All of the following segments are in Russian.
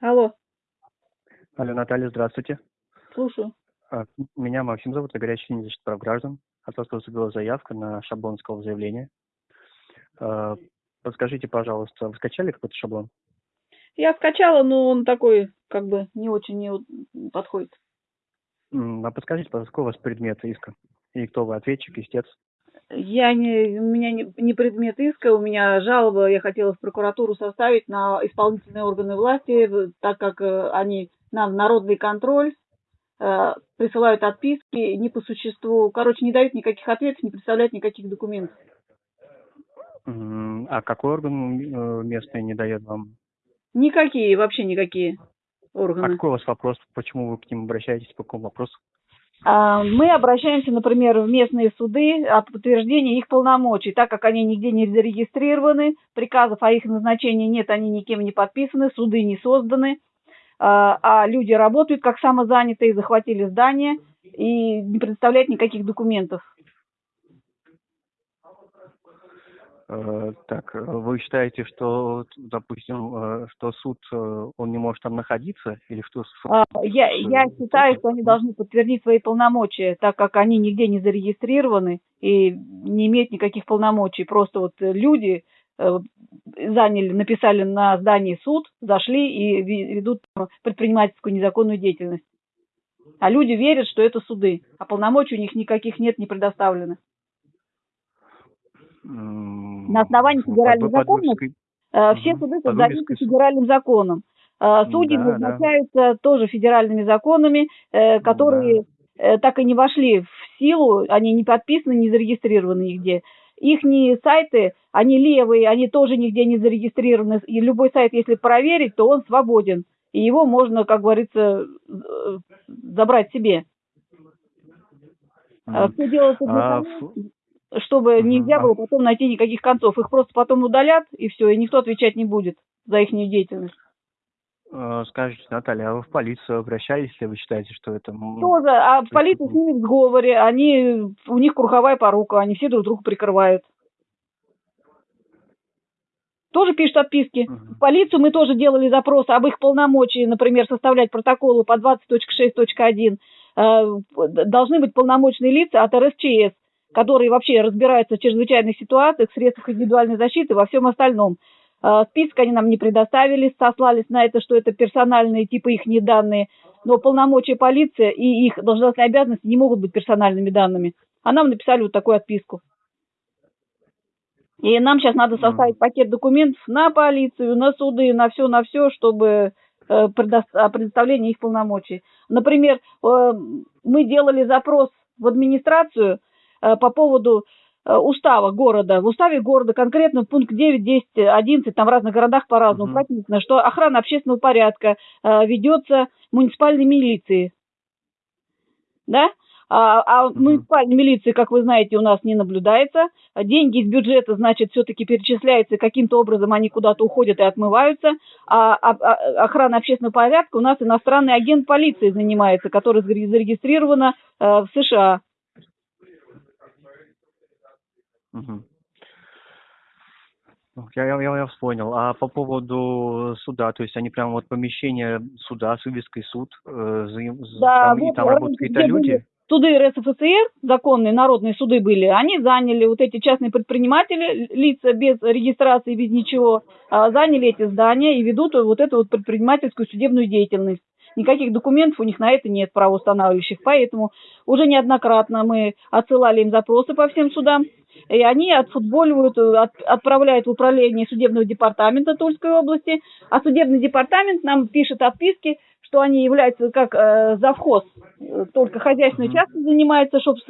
Алло, Алло, Наталья, здравствуйте. слушаю. А, Меня Максим зовут, я горячий линия защиты прав граждан. От вас поступила заявка на шаблон искового заявления. А, Подскажите, пожалуйста, вы скачали какой-то шаблон? Я скачала, но он такой, как бы, не очень вот подходит. А подскажите, пожалуйста, какой у вас предмет иска? И кто вы, ответчик, истец? Я не, у меня не, не предмет иска, у меня жалоба, я хотела в прокуратуру составить на исполнительные органы власти, так как э, они нам народный контроль э, присылают отписки не по существу, короче, не дают никаких ответов, не представляют никаких документов. А какой орган э, местный не дает вам? Никакие, вообще никакие А органы. какой у вас вопрос? Почему вы к ним обращаетесь? По какому вопросу? А, Мы обращаемся, например, в местные суды о подтверждении их полномочий, так как они нигде не зарегистрированы, приказов о их назначении нет, они никем не подписаны, суды не созданы, а а люди работают как самозанятые, захватили здание и не предоставляют никаких документов. Э, Так, э, вы считаете, что, допустим, э, что суд, э, он не может там находиться? Или что? суд- А, Я, я считаю, что они должны подтвердить свои полномочия, так как они нигде не зарегистрированы и не имеют никаких полномочий. Просто вот э, люди э, заняли, написали на здании суд, зашли и ведут предпринимательскую незаконную деятельность. А люди верят, что это суды, а полномочий у них никаких нет, не предоставлено. М, На основании ну, федеральных законов Э, Все суды создаются федеральным законом. Э, Судьи Да, да. назначаются тоже федеральными законами, э, которые э, так и не вошли в силу, они не подписаны, не зарегистрированы нигде. Их сайты, они левые, они тоже нигде не зарегистрированы. И любой сайт, если проверить, то он свободен. И его можно, как говорится, э, забрать себе. Все делается для того, чтобы нельзя было потом найти никаких концов. Их просто потом удалят, и все, и никто отвечать не будет за их деятельность. э, Скажите, Наталья, а вы в полицию обращались, если вы считаете, что это... м, Тоже, а полиция это- с ними в сговоре, они, у них круговая порука, они все друг друга прикрывают. Тоже пишут отписки. Мгм. В полицию мы тоже делали запрос об их полномочии, например, составлять протоколы по 20.6.1. Э, Должны быть полномочные лица от РСЧС, которые вообще разбираются в чрезвычайных ситуациях, в средствах индивидуальной защиты во всем остальном. Э, Список они нам не предоставили, сослались на это, что это персональные типа их не данные. Но полномочия полиции и их должностные обязанности не могут быть персональными данными. А нам написали вот такую отписку. И нам сейчас надо составить пакет документов на полицию, на суды, на все, на все, чтобы э, предо- о предоставлении их полномочий. Например, э, мы делали запрос в администрацию по поводу э, устава города. В уставе города конкретно пункт 9, 10, 11, там в разных городах по-разному Мгм. прописано, что охрана общественного порядка э, ведется муниципальной милицией. Да? А, а муниципальной милиции, как вы знаете, у нас не наблюдается. Деньги из бюджета, значит, все-таки перечисляются, каким-то образом они куда-то уходят и отмываются. А, а- а- охрана общественного порядка у нас иностранный агент полиции занимается, который заре- зарегистрирована э, в США. Ну, Я, я, я, понял. А по поводу суда, то есть они прям вот помещение суда с вывеской суд, э, Да, там, и вот там раньше работают какие-то люди? были Суды РСФСР, законные народные суды были, они заняли вот эти частные предприниматели, лица без регистрации, без ничего, а, заняли эти здания и ведут вот эту вот предпринимательскую судебную деятельность. Никаких документов у них на это нет правоустанавливающих, поэтому уже неоднократно мы отсылали им запросы по всем судам, и они отфутболивают, от- отправляют в управление судебного департамента Тульской области, а судебный департамент нам пишет отписки, что они являются как э, завхоз, только хозяйственной Мгм. частью занимаются, чтобы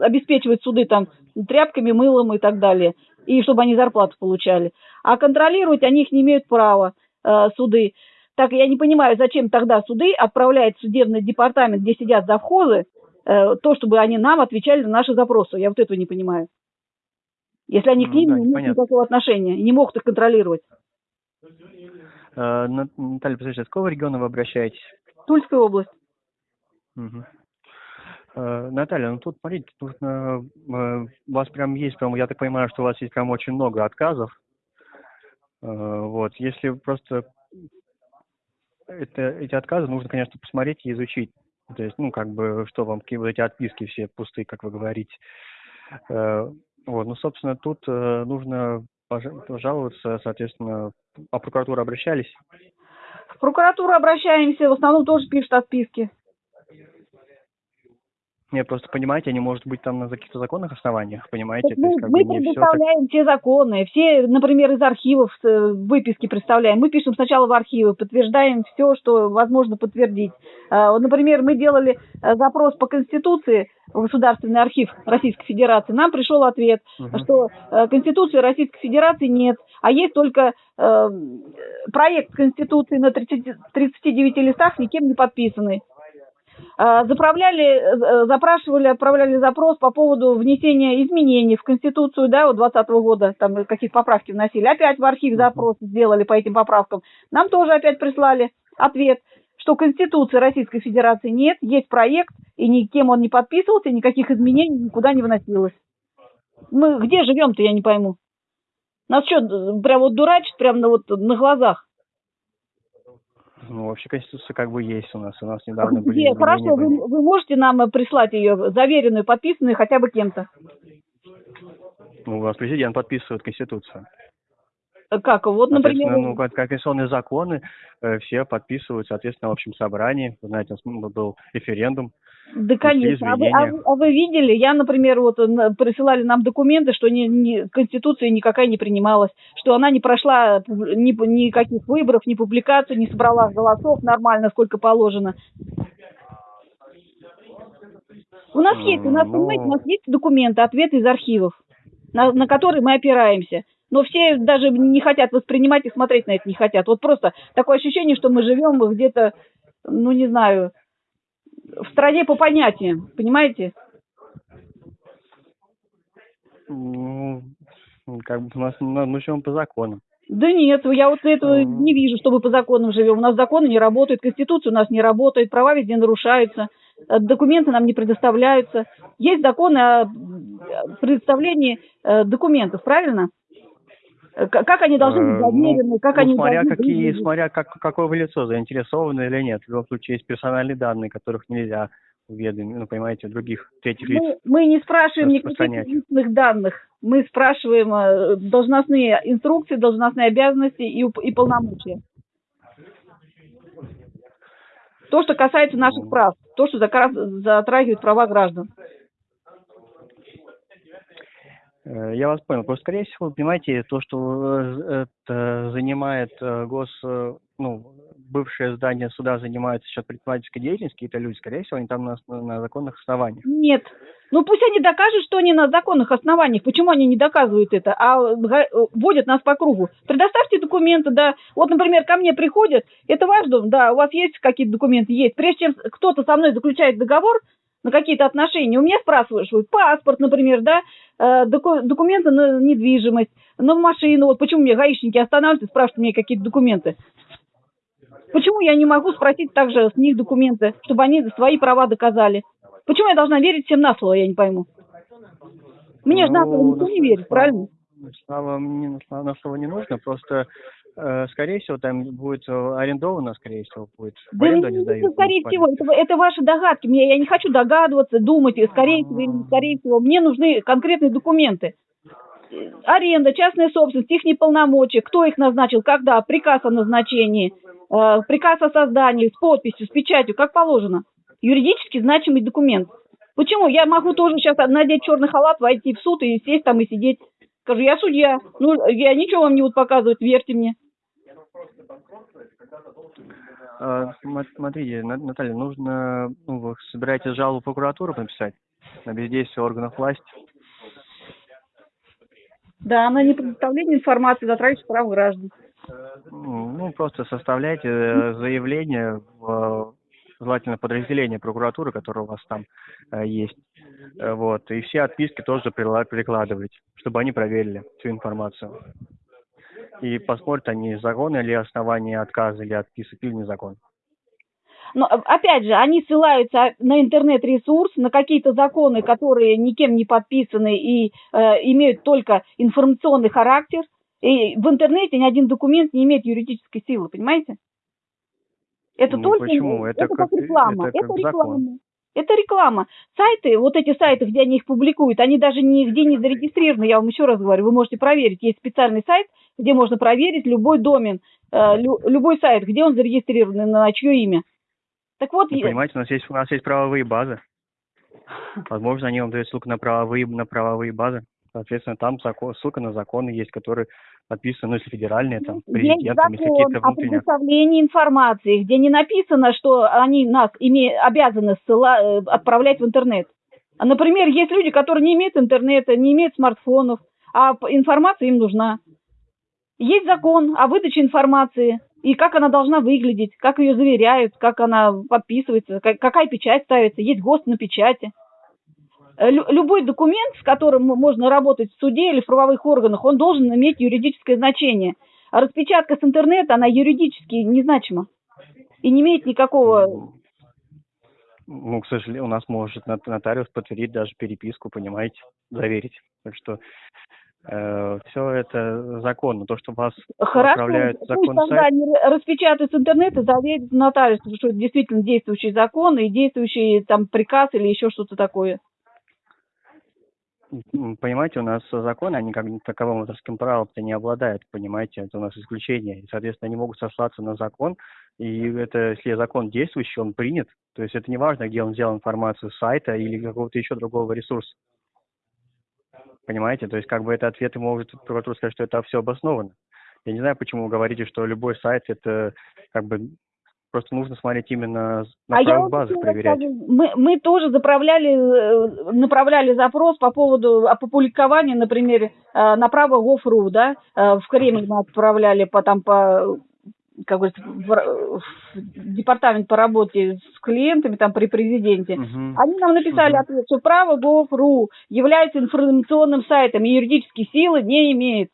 обеспечивать суды там тряпками, мылом и так далее, и чтобы они зарплату получали. А контролировать они их не имеют права, э, суды. Так я не понимаю, зачем тогда суды отправляют в судебный департамент, где сидят завхозы, э, то, чтобы они нам отвечали на наши запросы. Я вот этого не понимаю. Если они к Ну ним да, не имеют никакого отношения, не могут их контролировать. Нат- Наталья, подскажите, с какого региона вы обращаетесь? Тульская область. Э, Наталья, ну тут, смотрите, тут э, э, у вас прям есть, прям, я так понимаю, что у вас есть прям очень много отказов. Э, Вот, если просто это, эти отказы нужно, конечно, посмотреть и изучить. То есть, ну, как бы, что вам, какие вот эти отписки все пустые, как вы говорите. Э, вот, ну, собственно, тут э, нужно пожаловаться, соответственно, а прокуратуру обращались? В прокуратуру обращаемся, в основном тоже пишут отписки. Нет, просто понимаете, они может быть там на каких-то законных основаниях, понимаете? Так мы, есть, как мы бы, предоставляем все, так... все законы, все, например, из архивов э, выписки представляем. Мы пишем сначала в архивы, подтверждаем все, что возможно подтвердить. А, например, мы делали э, запрос по Конституции в Государственный архив Российской Федерации. Нам пришел ответ, угу. что э, Конституции Российской Федерации нет, а есть только э, проект Конституции на 30, 39 листах, никем не подписанный. А, заправляли, э, запрашивали, отправляли запрос по поводу внесения изменений в Конституцию, да, вот 2020 года, там какие-то поправки вносили. Опять в архив запрос сделали по этим поправкам. Нам тоже опять прислали ответ, что Конституции Российской Федерации нет, есть проект, и никем он не подписывался, никаких изменений никуда не вносилось. Мы где живем-то, я не пойму. Нас что, прям вот дурачат прям на, вот, на глазах? Ну, вообще Конституция как бы есть у нас. У нас недавно Где? были Хорошо, вы, вы можете нам э, прислать ее заверенную, подписанную хотя бы кем-то? Ну, у нас президент подписывает Конституцию. Э, как? Вот, например... Ну, как, конституционные законы э, все подписывают, соответственно, в общем собрании. Вы знаете, был референдум. Да, конечно. А вы, а, а вы видели, я, например, вот присылали нам документы, что ни, ни, Конституция никакая не принималась, что она не прошла ни, никаких выборов, ни публикаций, не собрала голосов нормально, сколько положено. У нас есть, у нас, ну... понимаете, у нас есть документы, ответы из архивов, на, на которые мы опираемся. Но все даже не хотят воспринимать и смотреть на это не хотят. Вот просто такое ощущение, что мы живем где-то, ну не знаю, в стране по понятиям, понимаете? Ну, как бы у нас мы живем по законам. Да нет, я вот этого не вижу, чтобы по законам живем. У нас законы не работают, Конституция у нас не работает, права везде нарушаются, э, документы нам не предоставляются. Есть законы о предоставлении э, документов, правильно? Э, как они должны быть ну, заверены, как ну, они смотря должны какие, быть. Смотря как, какое вы лицо, заинтересовано или нет. В любом случае есть персональные данные, которых нельзя уведомить, ну, понимаете, других третьих лиц. Мы, мы не спрашиваем никаких личных данных. Мы спрашиваем э, должностные инструкции, должностные обязанности и, и полномочия. То, что касается наших прав, то, что затрагивает права граждан. Э, я вас понял. Просто, скорее всего, понимаете, то, что э, это занимает э, гос, ну, бывшее здание суда занимается сейчас предпринимательской деятельностью, какие-то люди, скорее всего, они там на, на законных основаниях. Нет. Ну, пусть они докажут, что они на законных основаниях. Почему они не доказывают это, а вводят нас по кругу? Предоставьте документы, да. Вот, например, ко мне приходят, это ваш дом, да, у вас есть какие-то документы? Есть. Прежде чем кто-то со мной заключает договор, на какие-то отношения. У меня спрашивают паспорт, например, да, э, документы на недвижимость, на машину. Вот почему мне гаишники останавливают и спрашивают мне какие-то документы. Почему я не могу спросить также с них документы, чтобы они свои права доказали? Почему я должна верить всем на слово, я не пойму. Мне же на слово никто не верит, правильно? Слава, мне на слово не нужно, просто скорее всего, там будет э, арендовано, скорее всего, будет. Да не, не сдают, скорее всего, это, это ваши догадки. Мне, я не хочу догадываться, думать, скорее всего или скорее всего. Мне нужны конкретные документы. Аренда, частная собственность, их полномочия, кто их назначил, когда, приказ о назначении, э, приказ о создании, с подписью, с печатью, как положено. Юридически значимый документ. Почему? Я могу тоже сейчас надеть черный халат, войти в суд и сесть там и сидеть. Скажу, я судья. Ну, я ничего вам не буду показывать, верьте мне. А, смотрите, Наталья, нужно, ну, вы собираетесь жалобу в прокуратуру написать на бездействие органов власти? Да, на непредоставление информации затрагивающей прав граждан. Ну, просто составляйте э, заявление в желательно подразделение прокуратуры, которое у вас там э, есть. Э, вот. И все отписки тоже прикладывать, чтобы они проверили всю информацию. И посмотрят они, законы ли основания отказа или отписок, или незакон. Но опять же, они ссылаются на интернет-ресурс, на какие-то законы, которые никем не подписаны и э, имеют только информационный характер. И в интернете ни один документ не имеет юридической силы, понимаете? Это Ну, только почему? это, Это как как- реклама. это как Это реклама. закон. Это реклама. Сайты, вот эти сайты, где они их публикуют, они даже нигде не зарегистрированы, я вам еще раз говорю, вы можете проверить. Есть специальный сайт, где можно проверить любой домен, э, лю- любой сайт, где он зарегистрирован, на чье имя. Так вот, я- понимаете, у нас есть у нас есть правовые базы. Возможно, они вам дают ссылку на правовые на правовые базы. Соответственно, там закон, ссылка на законы есть, которые подписаны, ну, если федеральные, там, есть президентом, если закон о предоставлении информации, где не написано, что они нас име- обязаны ссыла- э, отправлять в интернет. А, Например, есть люди, которые не имеют интернета, не имеют смартфонов, а информация им нужна. Есть закон о выдаче информации и как она должна выглядеть, как ее заверяют, как она подписывается, как- какая печать ставится, есть ГОСТ на печати. Э, лю- Любой документ, с которым можно работать в суде или в правовых органах, он должен иметь юридическое значение. А распечатка с интернета, она юридически незначима и не имеет никакого... Ну, к сожалению, у нас может нот- нотариус подтвердить даже переписку, понимаете, заверить. Так что все это законно. То, что вас Хорошо, отправляют пусть закон тогда сайт, р- распечатают с интернета, заверят нотариус, что это действительно действующий закон и действующий там приказ или еще что-то такое. Понимаете, у нас законы, они как таковым авторским правом-то не обладают, понимаете, это у нас исключение. И, соответственно, они могут сослаться на закон, и это, если закон действующий, он принят, то есть это не важно, где он взял информацию с сайта или какого-то еще другого ресурса. Понимаете, то есть как бы это ответы может прокуратура сказать, что это все обосновано. Я не знаю, почему вы говорите, что любой сайт это как бы просто нужно смотреть именно на а я еще проверять. расскажу. Мы, мы тоже заправляли, э, направляли запрос по поводу опубликования, например, э, на право Gov.ru, да, э, в Кремль мы отправляли по, там, по как говорится, в, в департамент по работе с клиентами там при президенте. Мгм. Они нам написали Мгм. ответ, что право Gov.ru является информационным сайтом и юридические силы не имеет.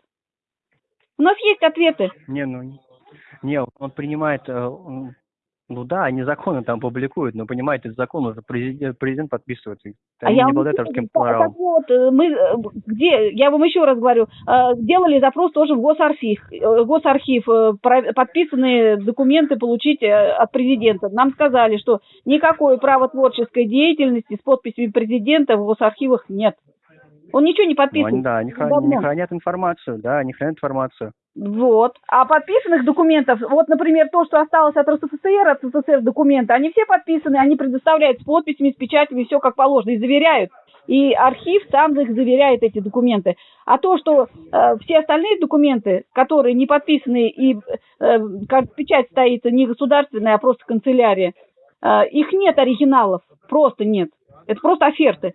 У нас есть ответы. Не, ну, не- он принимает, ну да, они законы там публикуют, но понимаете, закон уже президент, президент подписывает, А они я не обладают так- правом. так вот, э, мы э, где, я вам еще раз говорю, э, делали запрос тоже в Госархив, Госархив, подписанные документы получить от президента. Нам сказали, что никакой правотворческой деятельности с подписями президента в Госархивах нет. Он ничего не Ну, они, подписывает. да, они, хра- давно. они хранят информацию, да, они хранят информацию. Вот. А подписанных документов, вот, например, то, что осталось от РСФСР, от СССР документы, они все подписаны, они предоставляют с подписями, с печатями, все как положено, и заверяют. И архив сам их заверяет, эти документы. А то, что э, все остальные документы, которые не подписаны и э, как печать стоит не государственная, а просто канцелярия, э, их нет оригиналов, просто нет. Это просто оферты.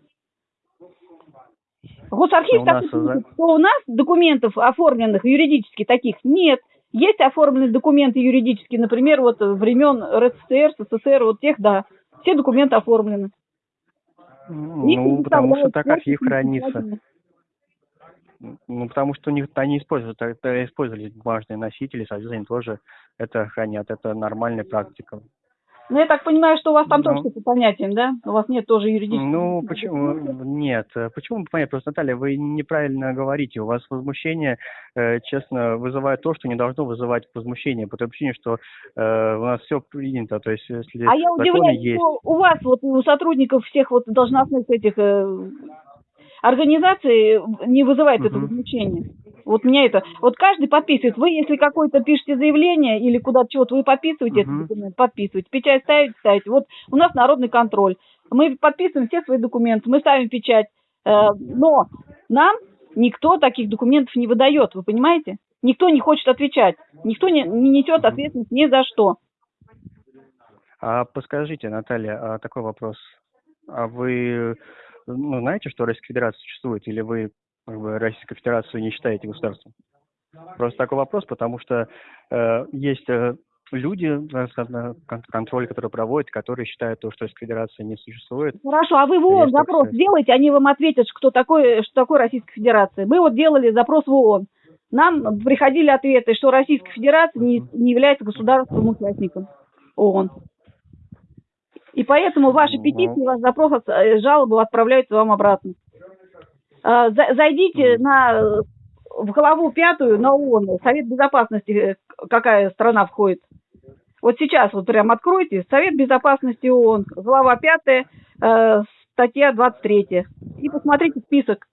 Госархив Ну, у так нас пишет, что у нас документов оформленных юридически таких нет. Есть оформленные документы юридические, например, вот времен РСФСР, СССР, вот тех, да. Все документы оформлены. Их Ну, потому что так архив хранится. Ну, потому что у них они используют, это использовали бумажные носители, соответственно, тоже это хранят. Это нормальная практика. Ну, я так понимаю, что у вас там Ну. тоже по понятиям, да? У вас нет тоже юридического. Ну, почему? Нет. Почему понятно? Просто, Наталья, вы неправильно говорите. У вас возмущение, э, честно, вызывает то, что не должно вызывать возмущение, по той причине, что э, у нас все принято. То есть, если А я удивляюсь, есть, что у вас, вот у сотрудников всех вот должностных этих э, организаций не вызывает это Мгм. возмущение. Вот меня это... Вот каждый подписывает. Вы, если какое-то пишете заявление или куда-то чего-то, вы подписываете этот документ, подписываете. Печать ставите, ставите. Вот у нас народный контроль. Мы подписываем все свои документы, мы ставим печать. Э, Но нам никто таких документов не выдает, вы понимаете? Никто не хочет отвечать. Никто не, не несет ответственность ни за что. А подскажите, Наталья, а такой вопрос. А вы ну, знаете, что Российская Федерация существует, или вы как бы, Российскую Федерацию не считаете государством? Просто такой вопрос, потому что э, есть э, люди, э, контроль, который проводят, которые считают то, что Российская Федерация не существует. Хорошо, а вы в ООН запрос сказать. сделайте, они вам ответят, кто такой, что такое Российская Федерация. Мы вот делали запрос в ООН. Нам приходили ответы, что Российская Федерация не, не является государственным участником ООН. И поэтому ваши Ну. петиции, ваш запрос, э, жалобы отправляются вам обратно. А, за- Зайдите на, э, в главу пятую на ООН, Совет Безопасности, э, какая страна входит. Вот сейчас вот прям откройте Совет Безопасности ООН, глава 5, э, статья 23. И посмотрите список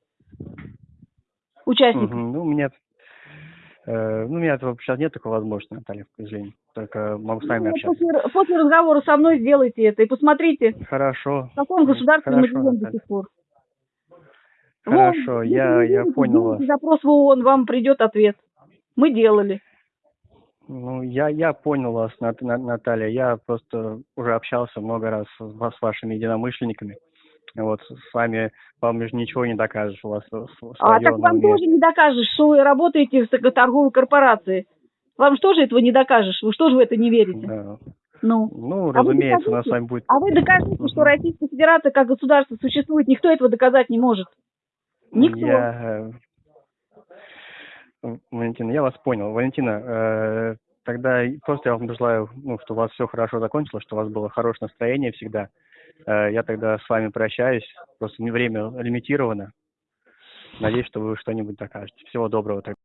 участников. Мгм. Ну, у меня, ну, у меня этого сейчас нет такой возможности, Наталья, к сожалению. Только могу с вами Ну, общаться. после, после разговора со мной сделайте это и посмотрите, Хорошо. в каком государстве мы живем до сих пор. Хорошо, Вон, я- если я вы понял вас. запрос в ООН, вам придет ответ. Мы делали. Ну, я, я понял вас, Нат- На- Наталья. Я просто уже общался много раз с, с вашими единомышленниками. Вот, с вами, вам же ничего не докажешь. У вас А так вам тоже не докажешь, что вы работаете в торговой корпорации. Вам же тоже этого не докажешь. Вы что же в это не верите? Да. Ну. Ну, А разумеется, у нас докажите? с вами будет... А вы докажите, что. Российская Федерация как государство существует. Никто этого доказать не может. Никто. Я... э, Валентина, я вас понял. Валентина, э, тогда просто я вам желаю, ну, что у вас все хорошо закончилось, что у вас было хорошее настроение всегда. Э, Я тогда с вами прощаюсь. Просто время лимитировано. Надеюсь, что вы что-нибудь докажете. Всего доброго. тогда.